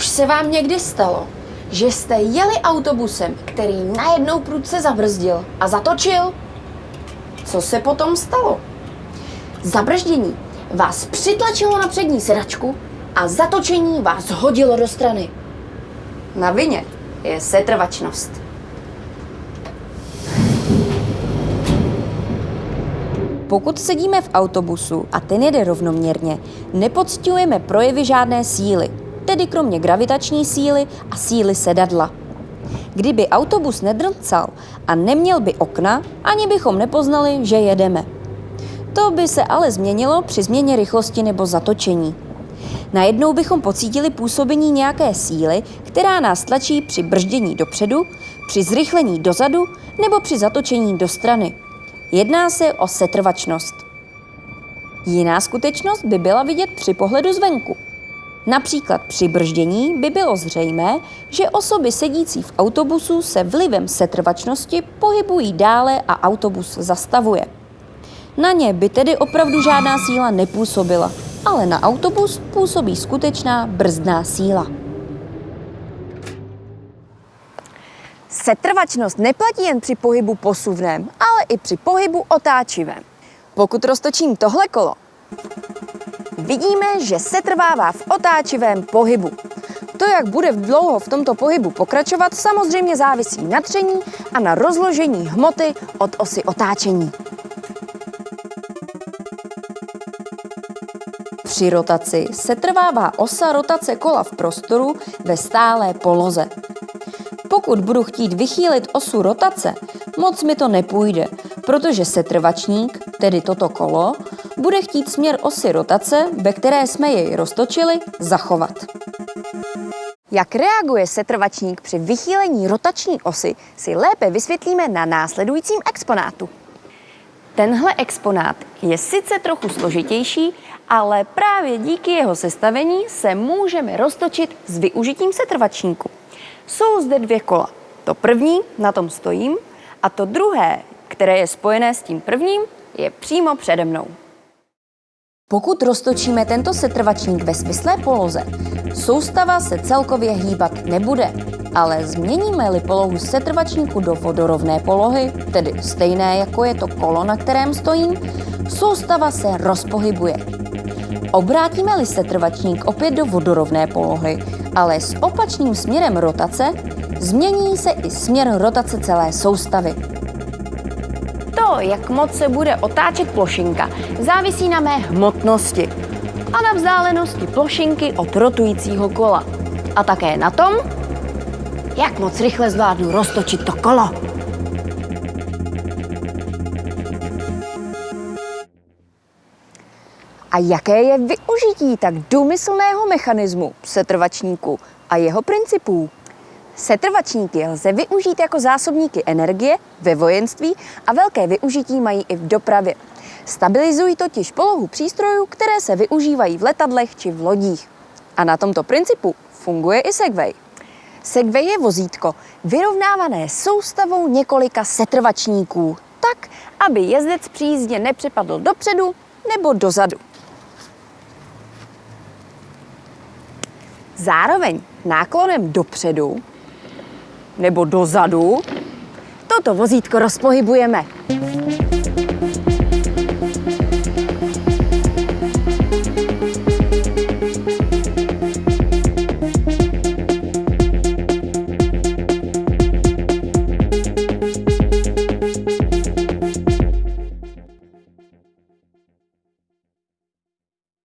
Už se vám někdy stalo, že jste jeli autobusem, který najednou prudce zabrzdil a zatočil? Co se potom stalo? Zabrždění vás přitlačilo na přední sedačku a zatočení vás hodilo do strany. Na vině je setrvačnost. Pokud sedíme v autobusu a ten jede rovnoměrně, nepocitujeme projevy žádné síly, tedy kromě gravitační síly a síly sedadla. Kdyby autobus nedrcal a neměl by okna, ani bychom nepoznali, že jedeme. To by se ale změnilo při změně rychlosti nebo zatočení. Najednou bychom pocítili působení nějaké síly, která nás tlačí při brždění dopředu, při zrychlení dozadu nebo při zatočení do strany. Jedná se o setrvačnost. Jiná skutečnost by byla vidět při pohledu zvenku. Například při brždění by bylo zřejmé, že osoby sedící v autobusu se vlivem setrvačnosti pohybují dále a autobus zastavuje. Na ně by tedy opravdu žádná síla nepůsobila, ale na autobus působí skutečná brzdná síla. Setrvačnost neplatí jen při pohybu posuvném, ale i při pohybu otáčivém. Pokud roztočím tohle kolo, vidíme, že setrvává v otáčivém pohybu. To, jak bude dlouho v tomto pohybu pokračovat, samozřejmě závisí na tření a na rozložení hmoty od osy otáčení. Při rotaci setrvává osa rotace kola v prostoru ve stálé poloze. Pokud budu chtít vychýlit osu rotace, moc mi to nepůjde, protože setrvačník, tedy toto kolo, bude chtít směr osy rotace, ve které jsme jej roztočili, zachovat. Jak reaguje setrvačník při vychýlení rotační osy, si lépe vysvětlíme na následujícím exponátu. Tenhle exponát je sice trochu složitější, ale právě díky jeho sestavení se můžeme roztočit s využitím setrvačníku. Jsou zde dvě kola. To první, na tom stojím, a to druhé, které je spojené s tím prvním, je přímo přede mnou. Pokud roztočíme tento setrvačník ve svislé poloze, soustava se celkově hýbat nebude, ale změníme-li polohu setrvačníku do vodorovné polohy, tedy stejné jako je to kolo, na kterém stojím, soustava se rozpohybuje. Obrátíme-li setrvačník opět do vodorovné polohy, ale s opačným směrem rotace, změní se i směr rotace celé soustavy. Jak moc se bude otáčet plošinka, závisí na mé hmotnosti a na vzdálenosti plošinky od rotujícího kola. A také na tom, jak moc rychle zvládnu roztočit to kolo. A jaké je využití tak důmyslného mechanismu setrvačníku a jeho principů? Setrvačníky lze využít jako zásobníky energie ve vojenství a velké využití mají i v dopravě. Stabilizují totiž polohu přístrojů, které se využívají v letadlech či v lodích. A na tomto principu funguje i Segway. Segway je vozítko vyrovnávané soustavou několika setrvačníků, tak, aby jezdec při jízdě nepřepadl dopředu nebo dozadu. Zároveň náklonem dopředu nebo dozadu. Toto vozítko rozpohybujeme